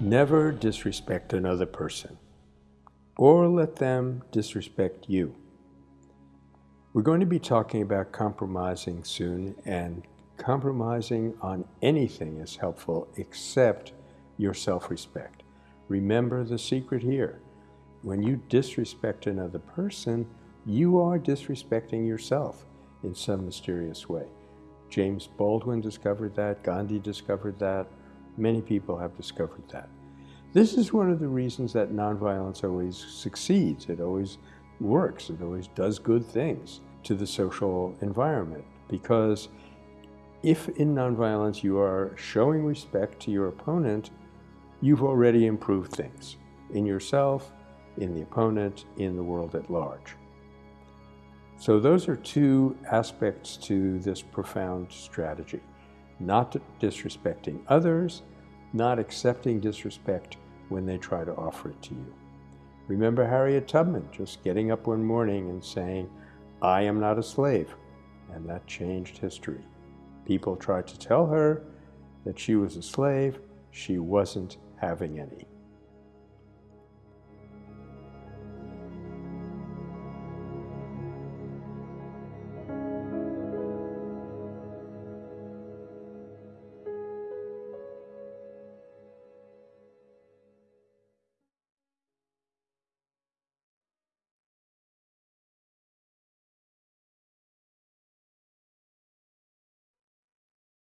Never disrespect another person or let them disrespect you. We're going to be talking about compromising soon, and compromising on anything is helpful except your self respect. Remember the secret here. When you disrespect another person, you are disrespecting yourself in some mysterious way. James Baldwin discovered that, Gandhi discovered that, many people have discovered that. This is one of the reasons that nonviolence always succeeds. It always works. It always does good things to the social environment. Because if in nonviolence you are showing respect to your opponent, you've already improved things in yourself, in the opponent, in the world at large. So those are two aspects to this profound strategy. Not disrespecting others, not accepting disrespect when they try to offer it to you. Remember Harriet Tubman just getting up one morning and saying, I am not a slave. And that changed history. People tried to tell her that she was a slave. She wasn't having any.